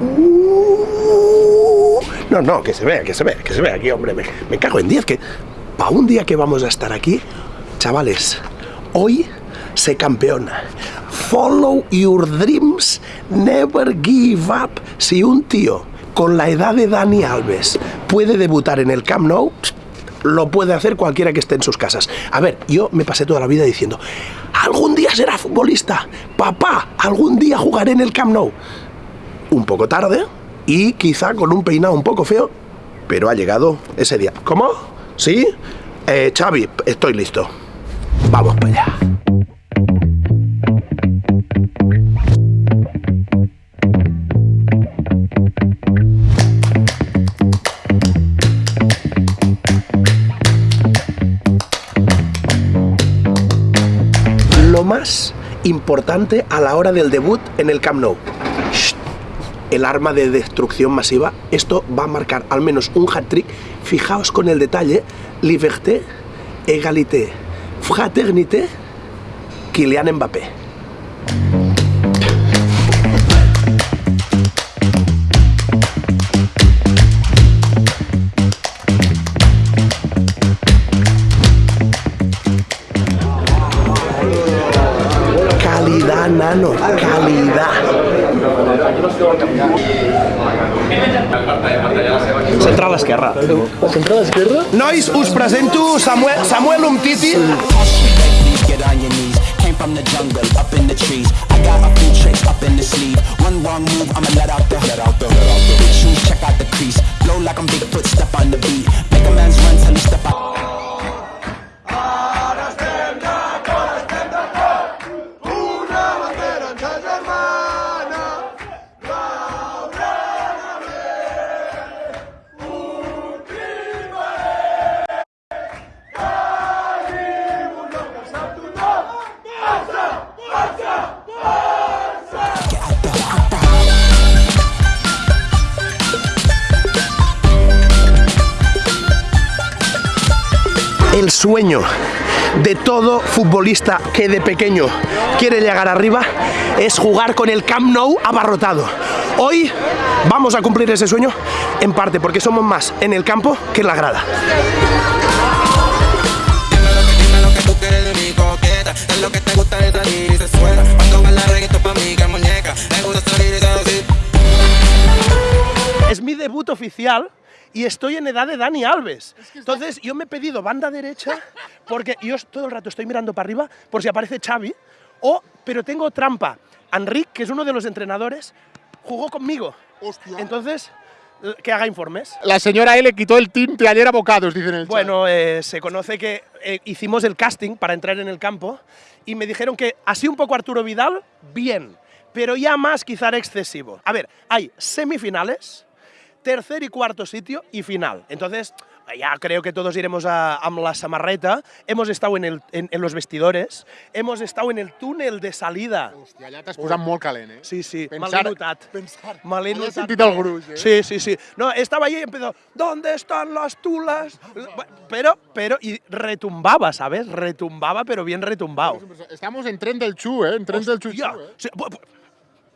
Uh, no, no, que se vea, que se vea, que se vea aquí, hombre. Me, me cago en 10, que para un día que vamos a estar aquí, chavales, hoy sé campeón. Follow your dreams, never give up. Si un tío con la edad de Dani Alves puede debutar en el Camp Nou, lo puede hacer cualquiera que esté en sus casas. A ver, yo me pasé toda la vida diciendo, algún día será futbolista, papá, algún día jugaré en el Camp Nou. Un poco tarde y quizá con un peinado un poco feo, pero ha llegado ese día. ¿Cómo? ¿Sí? Eh, Xavi, estoy listo. Vamos para allá. Lo más importante a la hora del debut en el Camp Nou. El arma de destrucción masiva. Esto va a marcar al menos un hat-trick. Fijaos con el detalle. Liberté, égalité, fraternité, Kylian Mbappé. Central esquerra. Central esquerra? Nois, us presento Samuel, Samuel Umtiti. Please get on your knees. Came from the jungle, up in the trees. I got a few tricks up in the sleeve. One wrong move, I'ma let out the let out the let out the shoes. Check out the crease. Blow like I'm Bigfoot, step on the beat. El sueño de todo futbolista que de pequeño quiere llegar arriba es jugar con el Camp Nou abarrotado. Hoy vamos a cumplir ese sueño en parte porque somos más en el campo que en la grada. Es mi debut oficial y estoy en edad de Dani Alves. Entonces yo me he pedido banda derecha porque yo todo el rato estoy mirando para arriba por si aparece Xavi. O, pero tengo trampa. Enric, que es uno de los entrenadores, jugó conmigo. Entonces, eh, que haga informes. La señora le quitó el tinte ayer a bocados, dicen en el. Bueno, eh, se conoce que eh, hicimos el casting para entrar en el campo y me dijeron que así un poco Arturo Vidal, bien, pero ya más quizá era excesivo. A ver, hay semifinales, tercer y cuarto sitio y final. Entonces, ya creo que todos iremos a, a la samarreta. Hemos estado en, el, en, en los vestidores, hemos estado en el túnel de salida. Hòstia, allà t'has posat molt calent, eh? Sí, sí, me Pensar- l'he notat. pensar. Me l'he Allà he notat. sentit el gruix, eh? Sí, sí, sí. No, estaba allí y empezó, ¿dónde están las tulas? Pero, pero, y retumbaba, ¿sabes? Retumbaba, pero bien retumbado. Estamos en tren del Chu, eh? En tren del Chu, eh? sí,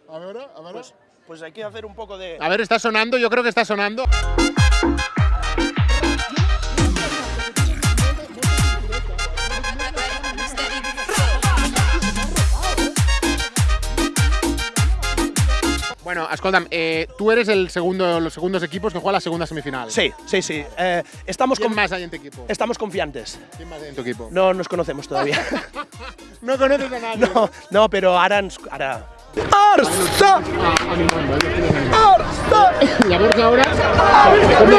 A veure, a veure. Pues, pues hay que hacer un poco de... A ver, está sonando, yo creo que está sonando. Bueno, escolta'm, eh, tú eres el segundo, los segundos equipos que juega la segunda semifinal. Sí, sí, sí. Eh, estamos, ¿Quién con- más hay en tu equipo? estamos confiantes. ¿Quién más hay en tu equipo? No nos conocemos todavía. No conoces a nadie. no, no, pero ara ens... Ara... Arsa! Llavors ara... Com no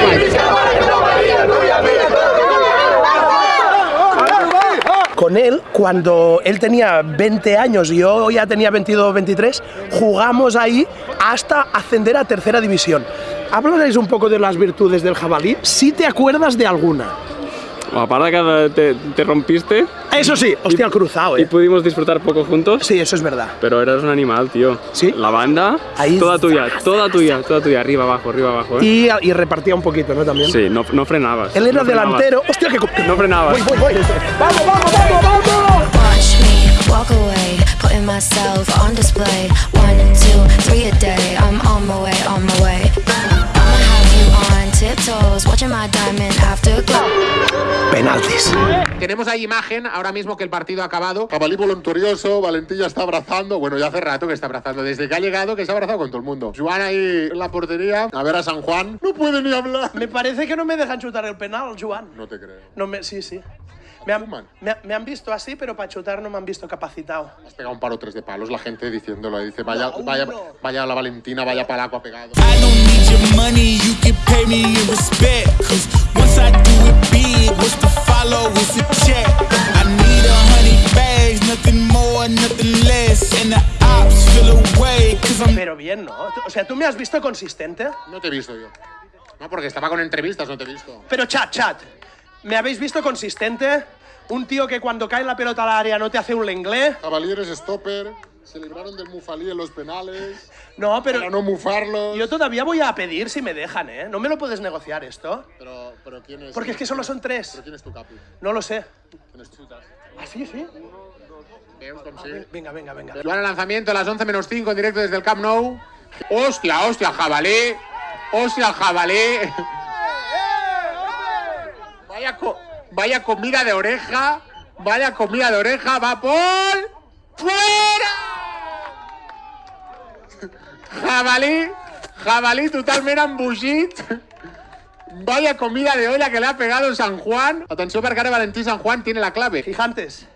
Con él, cuando él tenía 20 años y yo ya tenía 22 23, jugamos ahí hasta ascender a tercera división. Háblanos un poco de las virtudes del jabalí, si te acuerdas de alguna. Aparte que te, te rompiste Eso sí, hostia, el cruzado, y eh. pudimos disfrutar poco juntos, Sí, eso es verdad. pero eras un animal, tío. ¿Sí? La banda, Ahí- toda tuya, toda tuya, toda tuya, arriba, abajo, arriba, abajo, ¿eh? Y, y repartía un poquito, ¿no? También. Sí, no, no frenabas. Él era no frenabas. delantero. Hostia, que. que- No frenabas. Voy, voy, voy. ¡Vamos, vamos, vamos, vamos! Watch me walk away, putting myself on display. Tenemos ahí imagen ahora mismo que el partido ha acabado. Jabalí voluntarioso, Valentín ya está abrazando. Bueno, ya hace rato que está abrazando. Desde que ha llegado, que se ha abrazado con todo el mundo. Joan ahí en la portería. A ver a San Juan. No puede ni hablar. Me parece que no me dejan chutar el penal, Joan. No te creo. No me, sí, sí. Me han, me- me han visto así, pero para chutar no me han visto capacitado. Has pegado un par o tres de palos, la gente diciéndolo. Dice, vaya, No, vaya, vaya la Valentina, vaya palaco ha pegado. I don't need your money, you can pay me in respect. Sea, ¿tú me has visto consistente? No te he visto yo. No, porque estaba con entrevistas, no te he visto. Pero chat, chat. ¿Me habéis visto consistente? Un tío que cuando cae la pelota al área no te hace un lenglé. Jabalí eres stopper. Se libraron del mufalí en los penales. No, pero Para no mufarlos. yo todavía voy a pedir si me dejan, ¿eh? No me lo puedes negociar esto. Pero, pero ¿quién es? Porque es que solo son tres. ¿Pero quién es tu capi? No lo sé. ¿Quién es tu ¿Ah, sí, sí? Venga, venga, venga. Joan, el lanzamiento a las 11 menos 5 en directo desde el Camp Nou. Hostia, hostia, jabalí. Hostia, jabalí. Vaya, vaya comida de oreja. Vaya comida de oreja. Va por. ¡Fuera! Jabalí. Jabalí totalment embogit. Vaya comida de olla que le ha pegado San Juan. Atenció perquè ara Valentí San Juan tiene la clave. Gigantes,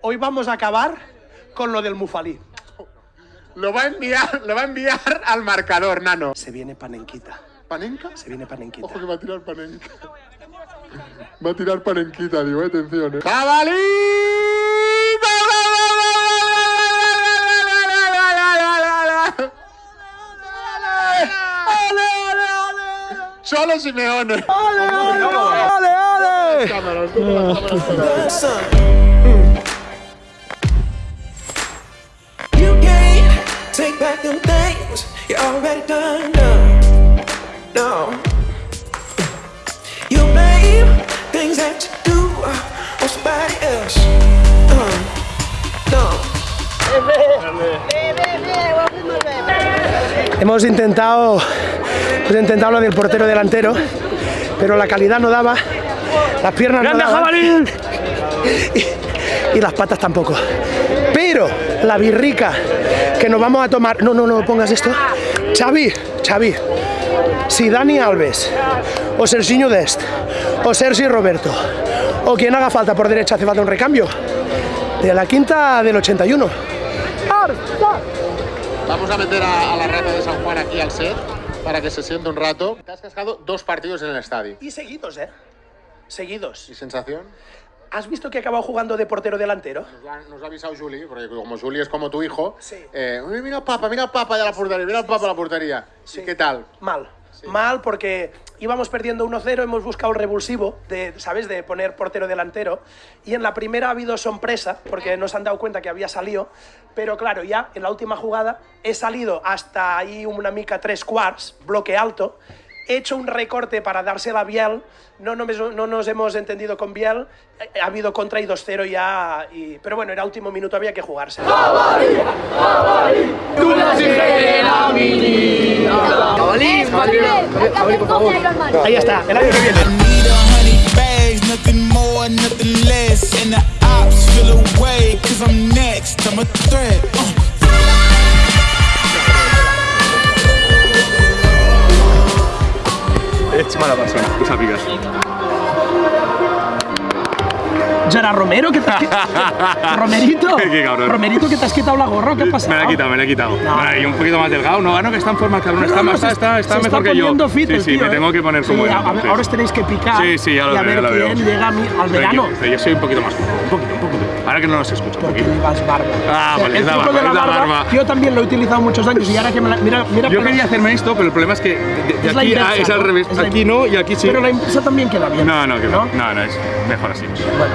hoy vamos a acabar con lo del mufalí. Lo va a enviar, lo va a enviar al marcador, nano. Se viene panenquita. ¿Panenca? Se viene panenquita. Ojo que va a tirar panenca. Va a tirar panenquita, digo, eh, atención, eh. ¡Jabalí! Solo Simeone. Cámaras, toma las cámaras back them things you already done, done. No. You blame things that you do on somebody else. Uh, no. Hemos intentado, hemos intentado lo del portero delantero, pero la calidad no daba, las piernas no daban y, y las patas tampoco. Pero la birrica que nos vamos a tomar, no, no, no pongas esto. Xavi, Xavi, si Dani Alves o Serginho Dest o Sergi Roberto o quien haga falta por derecha hace falta un recambio de la quinta del 81. Vamos a meter a, a la rata de San Juan aquí al set para que se siente un rato. Te has cascado dos partidos en el estadio. Y seguidos, ¿eh? Seguidos. ¿Y sensación? ¿Has visto que ha acabado jugando de portero delantero? Nos, lo ha- nos lo ha avisado Juli, porque como Juli es como tu hijo. Sí. eh, "Uy, mira al papa, mira papa de la portería, mira al papa de la portería. Sí. ¿Y qué tal? Mal. Mal porque íbamos perdiendo 1-0, hemos buscado el revulsivo, de, ¿sabes? De poner portero delantero. Y en la primera ha habido sorpresa, porque nos han dado cuenta que había salido. Pero claro, ya en la última jugada he salido hasta ahí una mica tres quarts, bloque alto. He hecho un recorte para dársela a Biel. No, no, no nos hemos entendido con Biel. Ha habido contra y 2-0 ya. Pero bueno, era último minuto, había que jugarse. Romerito. Qué cabrón. Romerito, que te has quitado la gorra, ¿qué pasa? Me la he quitado, me la he quitado. No. Y un poquito más delgado. No, no, que está en forma cabrón. Está, no, está, está, está mejor que yo. fit sí, sí, tío, me ¿eh? tengo que poner como Sí, él. Ahora os tenéis que picar. Sí, sí, ya lo y a veo, ver ya lo quién veo. llega al verano. Yo, yo soy un poquito más un poquito, un poquito. Ahora que no los escucho, Porque poquito. llevas barba. Ah, vale, el truco barba, de la barba, barba. yo también lo he utilizado muchos años y ahora que me la... Mira, mira Yo quería hacerme esto, pero el problema es que de, de es aquí inversa, a- es al revés. Es Aquí no y aquí sí. Pero la inversa también queda bien. No, no, que no. No, no, es mejor así. Bueno,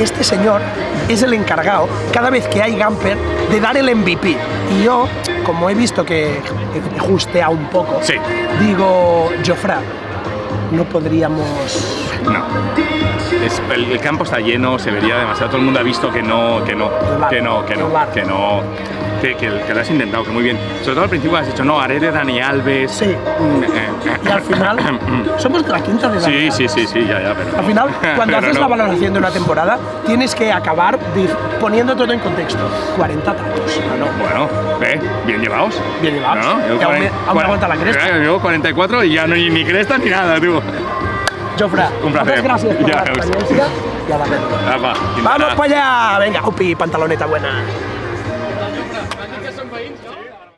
este señor es el encargado, cada vez que hay Gamper, de dar el MVP. Y yo, como he visto que he justeado un poco, Sí. digo, Jofra, no podríamos... No. Es- el, el campo está lleno, se vería demasiado. Todo el mundo ha visto que no, que no, que no, que no, que no. Que, que- que lo has intentado, que muy bien. Sobre todo al principio has dicho, no, haré de Dani Alves. Sí. Mm, eh, Y al final, somos la quinta de Sí, Dani sí, sí, sí, ya, ya, pero. Al final, cuando haces no. la valoración de una temporada, tienes que acabar poniendo todo en contexto. 40 tacos. No, no. Bueno, ¿eh? Bien llevados. Bien llevados. ¿No? Aún aún me aguanta la cresta. Yo llevo 44 y ya no hay ni cresta ni nada, tú. Jofra, Un placer. muchas gracias por Ya, la experiencia y a la. Apa, ¡Vamos para allá! Venga, upi, pantaloneta buena.